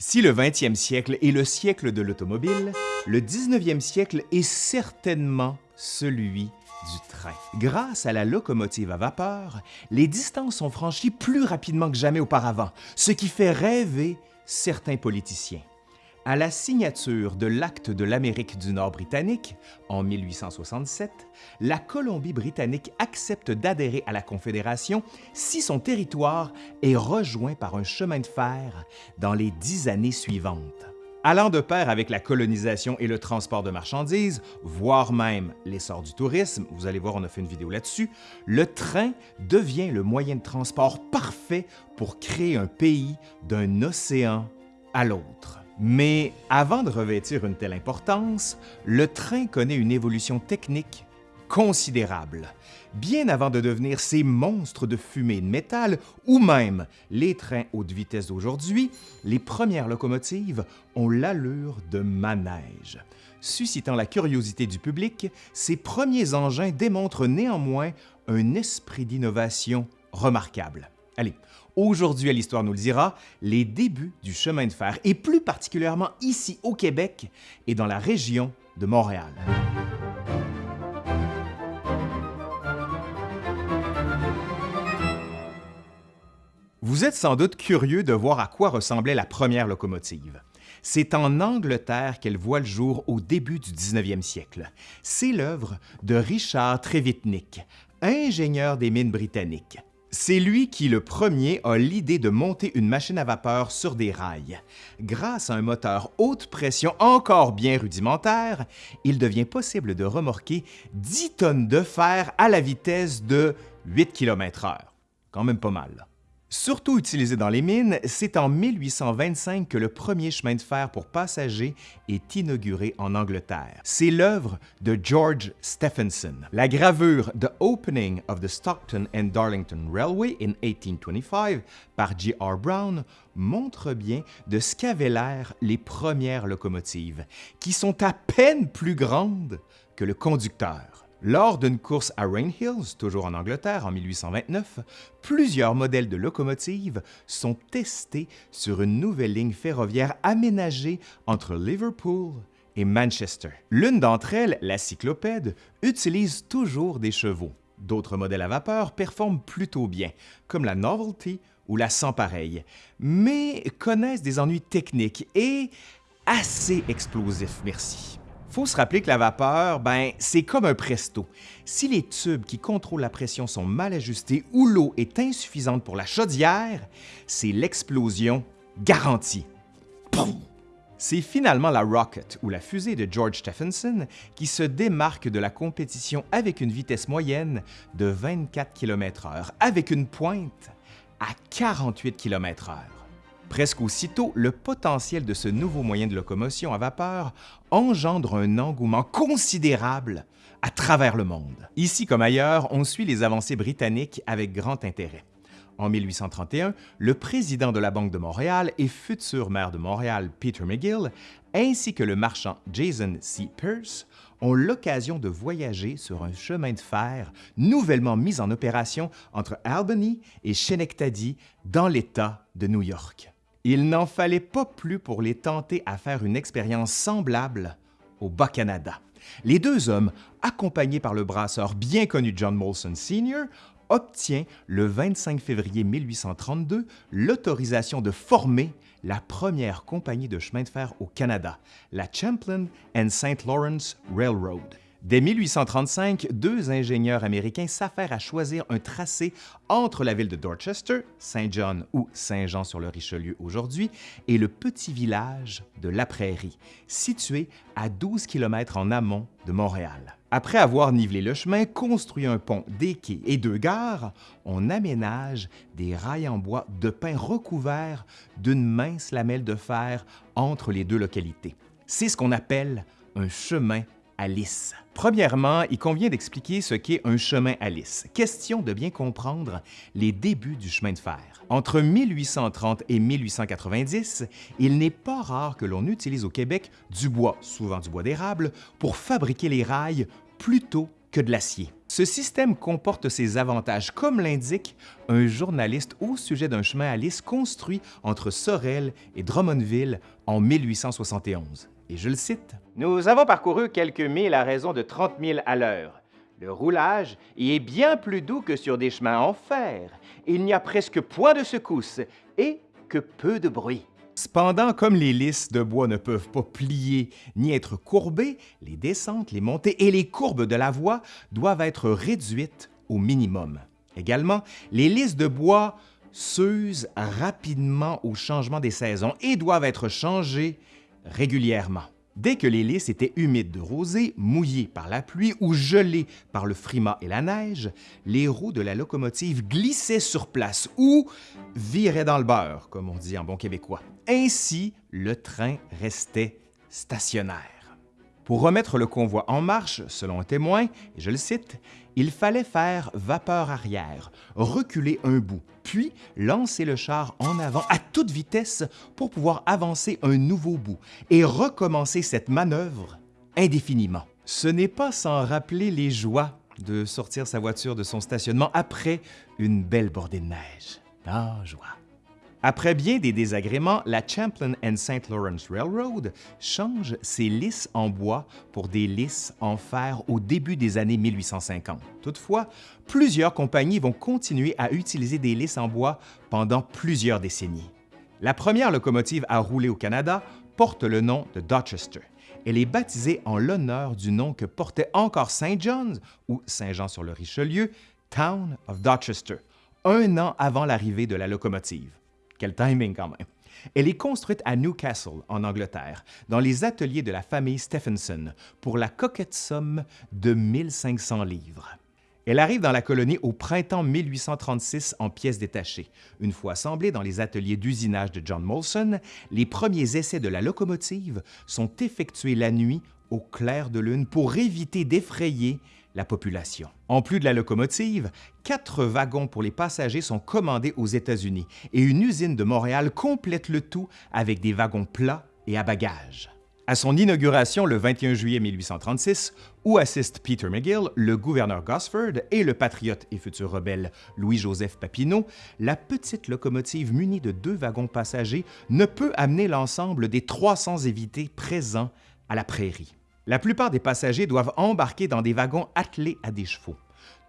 Si le 20e siècle est le siècle de l'automobile, le 19e siècle est certainement celui du train. Grâce à la locomotive à vapeur, les distances sont franchies plus rapidement que jamais auparavant, ce qui fait rêver certains politiciens. À la signature de l'Acte de l'Amérique du Nord britannique en 1867, la Colombie-Britannique accepte d'adhérer à la Confédération si son territoire est rejoint par un chemin de fer dans les dix années suivantes. Allant de pair avec la colonisation et le transport de marchandises, voire même l'essor du tourisme, vous allez voir, on a fait une vidéo là-dessus, le train devient le moyen de transport parfait pour créer un pays d'un océan à l'autre. Mais avant de revêtir une telle importance, le train connaît une évolution technique considérable. Bien avant de devenir ces monstres de fumée de métal, ou même les trains haute vitesse d'aujourd'hui, les premières locomotives ont l'allure de manège. Suscitant la curiosité du public, ces premiers engins démontrent néanmoins un esprit d'innovation remarquable. Allez, aujourd'hui à l'Histoire nous le dira, les débuts du chemin de fer, et plus particulièrement ici au Québec et dans la région de Montréal. Vous êtes sans doute curieux de voir à quoi ressemblait la première locomotive. C'est en Angleterre qu'elle voit le jour au début du 19e siècle. C'est l'œuvre de Richard Trevithick, ingénieur des mines britanniques. C'est lui qui, le premier, a l'idée de monter une machine à vapeur sur des rails. Grâce à un moteur haute pression encore bien rudimentaire, il devient possible de remorquer 10 tonnes de fer à la vitesse de 8 km/h. Quand même pas mal. Surtout utilisé dans les mines, c'est en 1825 que le premier chemin de fer pour passagers est inauguré en Angleterre. C'est l'œuvre de George Stephenson. La gravure The Opening of the Stockton and Darlington Railway in 1825 par J.R. Brown montre bien de ce qu'avaient l'air les premières locomotives, qui sont à peine plus grandes que le conducteur. Lors d'une course à Rain Hills, toujours en Angleterre, en 1829, plusieurs modèles de locomotives sont testés sur une nouvelle ligne ferroviaire aménagée entre Liverpool et Manchester. L'une d'entre elles, la cyclopède, utilise toujours des chevaux. D'autres modèles à vapeur performent plutôt bien, comme la Novelty ou la Sans Pareil, mais connaissent des ennuis techniques et assez explosifs, merci faut se rappeler que la vapeur, ben, c'est comme un presto. Si les tubes qui contrôlent la pression sont mal ajustés ou l'eau est insuffisante pour la chaudière, c'est l'explosion garantie. C'est finalement la Rocket ou la fusée de George Stephenson qui se démarque de la compétition avec une vitesse moyenne de 24 km/h, avec une pointe à 48 km/h. Presque aussitôt, le potentiel de ce nouveau moyen de locomotion à vapeur engendre un engouement considérable à travers le monde. Ici comme ailleurs, on suit les avancées britanniques avec grand intérêt. En 1831, le président de la Banque de Montréal et futur maire de Montréal, Peter McGill, ainsi que le marchand Jason C. Pierce, ont l'occasion de voyager sur un chemin de fer nouvellement mis en opération entre Albany et Schenectady dans l'État de New York. Il n'en fallait pas plus pour les tenter à faire une expérience semblable au Bas-Canada. Les deux hommes, accompagnés par le brasseur bien connu John Molson Sr., obtient le 25 février 1832 l'autorisation de former la première compagnie de chemin de fer au Canada, la Champlain and St. Lawrence Railroad. Dès 1835, deux ingénieurs américains s'affairent à choisir un tracé entre la ville de Dorchester, Saint-John ou Saint-Jean-sur-le-Richelieu aujourd'hui, et le petit village de La Prairie, situé à 12 km en amont de Montréal. Après avoir nivelé le chemin, construit un pont, des quais et deux gares, on aménage des rails en bois de pin recouverts d'une mince lamelle de fer entre les deux localités. C'est ce qu'on appelle un chemin Alice. Premièrement, il convient d'expliquer ce qu'est un chemin Alice. Question de bien comprendre les débuts du chemin de fer. Entre 1830 et 1890, il n'est pas rare que l'on utilise au Québec du bois, souvent du bois d'érable, pour fabriquer les rails plutôt que de l'acier. Ce système comporte ses avantages, comme l'indique un journaliste au sujet d'un chemin à lisse construit entre Sorel et Drummondville en 1871. Et je le cite Nous avons parcouru quelques milles à raison de 30 000 à l'heure. Le roulage y est bien plus doux que sur des chemins en fer. Il n'y a presque point de secousse et que peu de bruit. Cependant, comme les lisses de bois ne peuvent pas plier ni être courbées, les descentes, les montées et les courbes de la voie doivent être réduites au minimum. Également, les lisses de bois s'usent rapidement au changement des saisons et doivent être changées régulièrement. Dès que les lisses étaient humides de rosée, mouillées par la pluie ou gelées par le frimas et la neige, les roues de la locomotive glissaient sur place ou viraient dans le beurre, comme on dit en bon québécois. Ainsi, le train restait stationnaire. Pour remettre le convoi en marche, selon un témoin, et je le cite, il fallait faire vapeur arrière, reculer un bout, puis lancer le char en avant à toute vitesse pour pouvoir avancer un nouveau bout et recommencer cette manœuvre indéfiniment. Ce n'est pas sans rappeler les joies de sortir sa voiture de son stationnement après une belle bordée de neige. Ah, joie! Après bien des désagréments, la Champlain and St. Lawrence Railroad change ses lisses en bois pour des lisses en fer au début des années 1850. Toutefois, plusieurs compagnies vont continuer à utiliser des lisses en bois pendant plusieurs décennies. La première locomotive à rouler au Canada porte le nom de Dorchester. Elle est baptisée en l'honneur du nom que portait encore Saint John's ou Saint-Jean-sur-le-Richelieu, Town of Dorchester, un an avant l'arrivée de la locomotive. Quel timing quand même. Elle est construite à Newcastle, en Angleterre, dans les ateliers de la famille Stephenson, pour la coquette somme de 1500 livres. Elle arrive dans la colonie au printemps 1836 en pièces détachées. Une fois assemblée dans les ateliers d'usinage de John Molson, les premiers essais de la locomotive sont effectués la nuit au clair de lune pour éviter d'effrayer la population. En plus de la locomotive, quatre wagons pour les passagers sont commandés aux États-Unis et une usine de Montréal complète le tout avec des wagons plats et à bagages. À son inauguration le 21 juillet 1836, où assistent Peter McGill, le gouverneur Gosford et le patriote et futur rebelle Louis-Joseph Papineau, la petite locomotive munie de deux wagons passagers ne peut amener l'ensemble des 300 évités présents à la prairie. La plupart des passagers doivent embarquer dans des wagons attelés à des chevaux.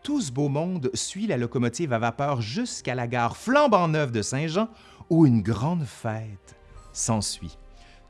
Tout ce beau monde suit la locomotive à vapeur jusqu'à la gare flambant neuve de Saint-Jean, où une grande fête s'ensuit.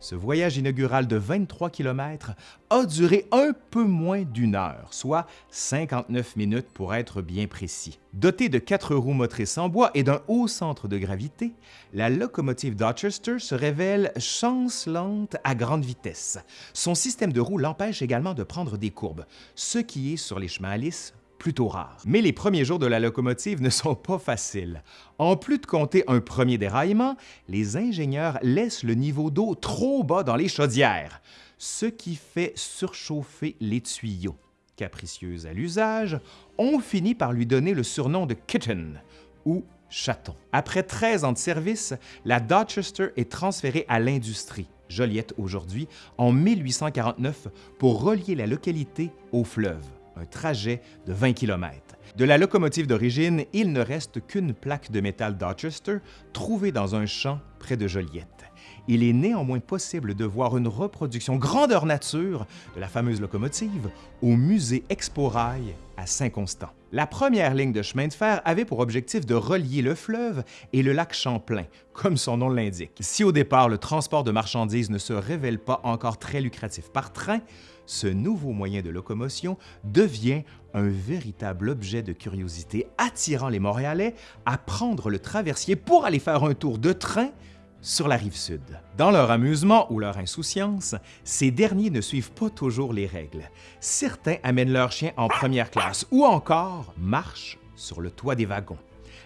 Ce voyage inaugural de 23 km a duré un peu moins d'une heure, soit 59 minutes pour être bien précis. Dotée de quatre roues motrices en bois et d'un haut centre de gravité, la locomotive Dorchester se révèle chancelante à grande vitesse. Son système de roues l'empêche également de prendre des courbes, ce qui est sur les chemins à lisse plutôt rare. Mais les premiers jours de la locomotive ne sont pas faciles. En plus de compter un premier déraillement, les ingénieurs laissent le niveau d'eau trop bas dans les chaudières, ce qui fait surchauffer les tuyaux. Capricieuse à l'usage, on finit par lui donner le surnom de Kitten ou chaton. Après 13 ans de service, la Dorchester est transférée à l'industrie, Joliette aujourd'hui, en 1849 pour relier la localité au fleuve un trajet de 20 km. De la locomotive d'origine, il ne reste qu'une plaque de métal Dorchester trouvée dans un champ près de Joliette. Il est néanmoins possible de voir une reproduction grandeur nature de la fameuse locomotive au musée Expo Rail à Saint-Constant. La première ligne de chemin de fer avait pour objectif de relier le fleuve et le lac Champlain, comme son nom l'indique. Si au départ le transport de marchandises ne se révèle pas encore très lucratif par train, ce nouveau moyen de locomotion devient un véritable objet de curiosité attirant les Montréalais à prendre le traversier pour aller faire un tour de train sur la rive sud. Dans leur amusement ou leur insouciance, ces derniers ne suivent pas toujours les règles. Certains amènent leurs chiens en première classe ou encore marchent sur le toit des wagons.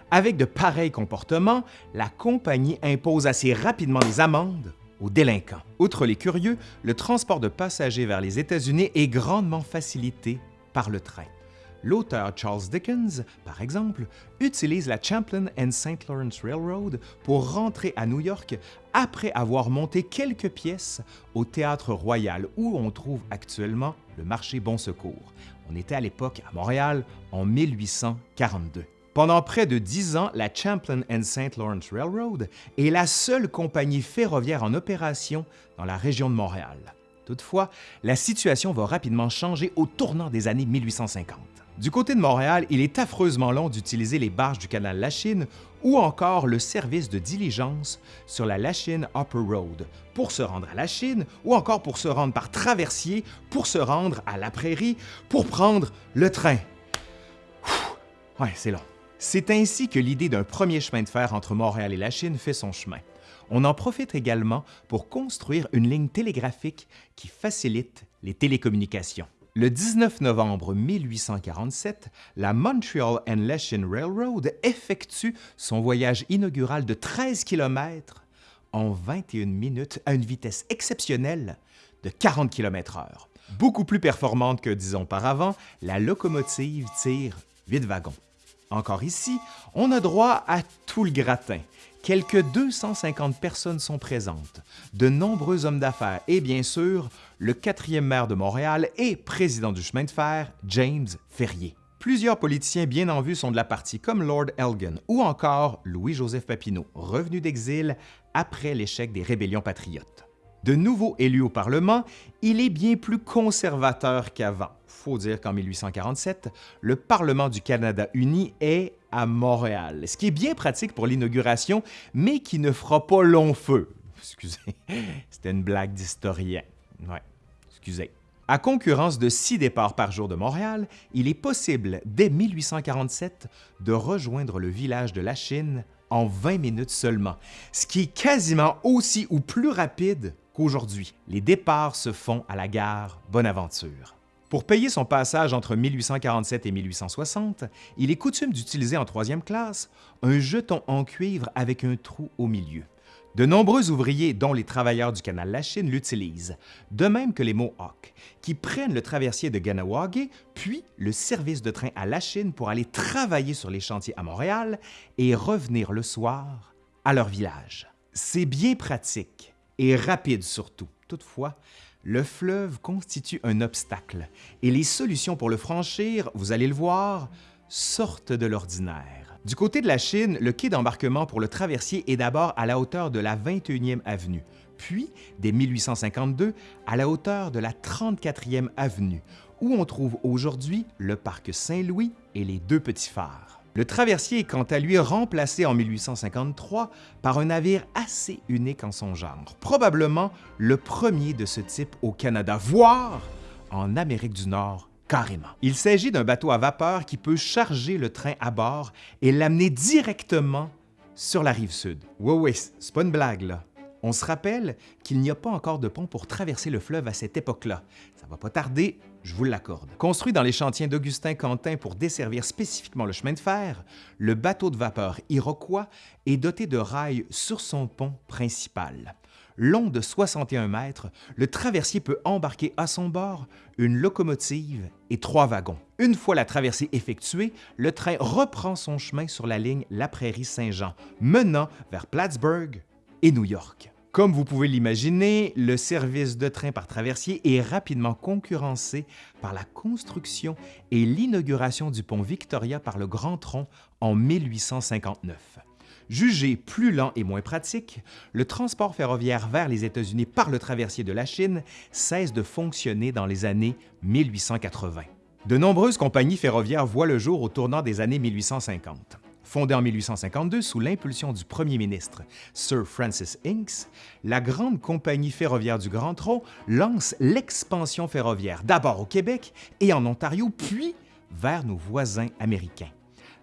Avec de pareils comportements, la compagnie impose assez rapidement des amendes délinquants. Outre les curieux, le transport de passagers vers les États-Unis est grandement facilité par le train. L'auteur Charles Dickens, par exemple, utilise la Champlain and St. Lawrence Railroad pour rentrer à New York après avoir monté quelques pièces au Théâtre Royal où on trouve actuellement le marché Bon Secours. On était à l'époque à Montréal en 1842. Pendant près de dix ans, la Champlain and St. Lawrence Railroad est la seule compagnie ferroviaire en opération dans la région de Montréal. Toutefois, la situation va rapidement changer au tournant des années 1850. Du côté de Montréal, il est affreusement long d'utiliser les barges du canal Lachine ou encore le service de diligence sur la Lachine Upper Road pour se rendre à Lachine ou encore pour se rendre par traversier, pour se rendre à la prairie, pour prendre le train. Ouais, c'est long. C'est ainsi que l'idée d'un premier chemin de fer entre Montréal et Lachine fait son chemin. On en profite également pour construire une ligne télégraphique qui facilite les télécommunications. Le 19 novembre 1847, la Montreal and Lachine Railroad effectue son voyage inaugural de 13 km en 21 minutes à une vitesse exceptionnelle de 40 km/h. Beaucoup plus performante que dix ans auparavant, la locomotive tire 8 wagons. Encore ici, on a droit à tout le gratin. Quelques 250 personnes sont présentes, de nombreux hommes d'affaires et bien sûr, le quatrième maire de Montréal et président du chemin de fer, James Ferrier. Plusieurs politiciens bien en vue sont de la partie, comme Lord Elgin ou encore Louis-Joseph Papineau, revenu d'exil après l'échec des rébellions patriotes. De nouveau élu au Parlement, il est bien plus conservateur qu'avant. Faut dire qu'en 1847, le Parlement du Canada uni est à Montréal, ce qui est bien pratique pour l'inauguration, mais qui ne fera pas long feu. Excusez, c'était une blague d'historien. Ouais, excusez. À concurrence de six départs par jour de Montréal, il est possible, dès 1847, de rejoindre le village de la Chine en 20 minutes seulement, ce qui est quasiment aussi ou plus rapide qu'aujourd'hui. Les départs se font à la gare Bonaventure. Pour payer son passage entre 1847 et 1860, il est coutume d'utiliser en troisième classe un jeton en cuivre avec un trou au milieu. De nombreux ouvriers, dont les travailleurs du canal La Chine, l'utilisent, de même que les Mohawks, qui prennent le traversier de Ganawagé, puis le service de train à La Chine pour aller travailler sur les chantiers à Montréal et revenir le soir à leur village. C'est bien pratique et rapide surtout. Toutefois, le fleuve constitue un obstacle et les solutions pour le franchir, vous allez le voir, sortent de l'ordinaire. Du côté de la Chine, le quai d'embarquement pour le traversier est d'abord à la hauteur de la 21e avenue, puis, dès 1852, à la hauteur de la 34e avenue, où on trouve aujourd'hui le parc Saint-Louis et les deux petits phares. Le traversier est quant à lui remplacé en 1853 par un navire assez unique en son genre, probablement le premier de ce type au Canada, voire en Amérique du Nord carrément. Il s'agit d'un bateau à vapeur qui peut charger le train à bord et l'amener directement sur la rive sud. Oui, oui, c'est pas une blague là. On se rappelle qu'il n'y a pas encore de pont pour traverser le fleuve à cette époque-là. Ça va pas tarder, je vous l'accorde. Construit dans les chantiers d'Augustin Quentin pour desservir spécifiquement le chemin de fer, le bateau de vapeur Iroquois est doté de rails sur son pont principal. Long de 61 mètres, le traversier peut embarquer à son bord une locomotive et trois wagons. Une fois la traversée effectuée, le train reprend son chemin sur la ligne La Prairie-Saint-Jean, menant vers Plattsburgh et New York. Comme vous pouvez l'imaginer, le service de train par traversier est rapidement concurrencé par la construction et l'inauguration du pont Victoria par le Grand Tronc en 1859. Jugé plus lent et moins pratique, le transport ferroviaire vers les États-Unis par le traversier de la Chine cesse de fonctionner dans les années 1880. De nombreuses compagnies ferroviaires voient le jour au tournant des années 1850. Fondée en 1852 sous l'impulsion du premier ministre Sir Francis Inks, la grande compagnie ferroviaire du Grand Tronc lance l'expansion ferroviaire d'abord au Québec et en Ontario, puis vers nos voisins américains.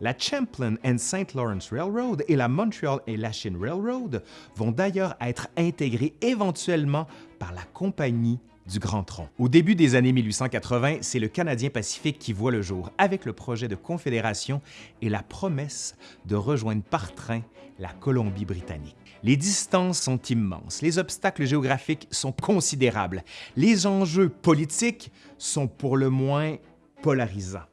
La Champlain and St. Lawrence Railroad et la Montreal et Lachine Railroad vont d'ailleurs être intégrées éventuellement par la Compagnie Au début des années 1880, c'est le Canadien Pacifique qui voit le jour avec le projet de confédération et la promesse de rejoindre par train la Colombie-Britannique. Les distances sont immenses, les obstacles géographiques sont considérables, les enjeux politiques sont pour le moins polarisants.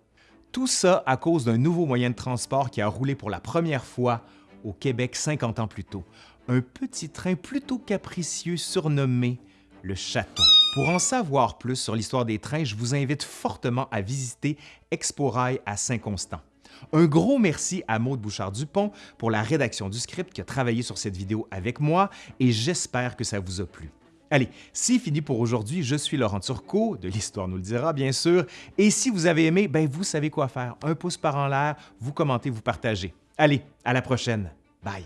Tout ça à cause d'un nouveau moyen de transport qui a roulé pour la première fois au Québec 50 ans plus tôt, un petit train plutôt capricieux surnommé le Chaton. Pour en savoir plus sur l'histoire des trains, je vous invite fortement à visiter Exporail à Saint-Constant. Un gros merci à Maude Bouchard-Dupont pour la rédaction du script qui a travaillé sur cette vidéo avec moi et j'espère que ça vous a plu. Allez, c'est fini pour aujourd'hui. Je suis Laurent Turcot, de l'Histoire nous le dira, bien sûr. Et si vous avez aimé, ben vous savez quoi faire. Un pouce par en l'air, vous commentez, vous partagez. Allez, à la prochaine. Bye.